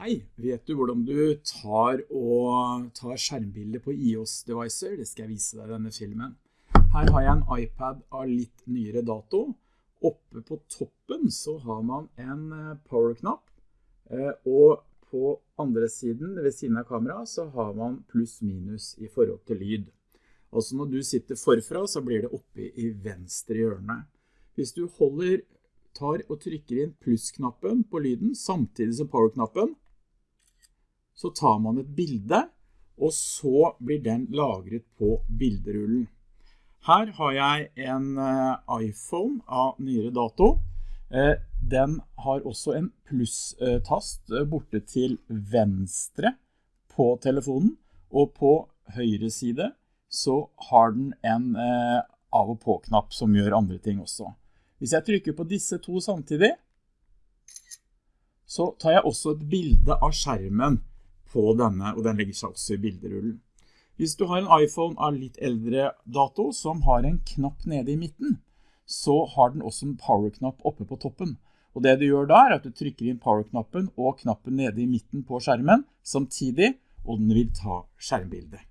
Hei, vet du hvordan du tar, tar skjermbilder på iOS-devicer? Det skal jeg vise deg i denne filmen. Her har jeg en iPad av litt nyere dato. Oppe på toppen så har man en eh, power-knapp, eh, og på andre siden, ved siden av kamera, så har man pluss-minus i forhold til lyd. Altså når du sitter forfra, så blir det oppe i venstre hjørne. Hvis du holder, tar og trykker inn pluss-knappen på lyden, samtidig som power-knappen, så tar man et bilde, og så blir den lagret på bilderullen. Her har jeg en eh, iPhone av nyere dato. Eh, den har også en pluss-tast eh, borte til venstre på telefonen, og på høyre side så har den en av og på-knapp som gjør andre ting også. Hvis jeg trykker på disse to samtidig, så tar jeg også et bilde av skjermen på denne, og den legger seg også i bilderullen. Hvis du har en iPhone av litt eldre dato som har en knapp nede i midten, så har den også en power-knapp oppe på toppen. Og det du gjør da er at du trykker inn power-knappen og knappen nede i midten på skjermen samtidig, og den vil ta skjermbildet.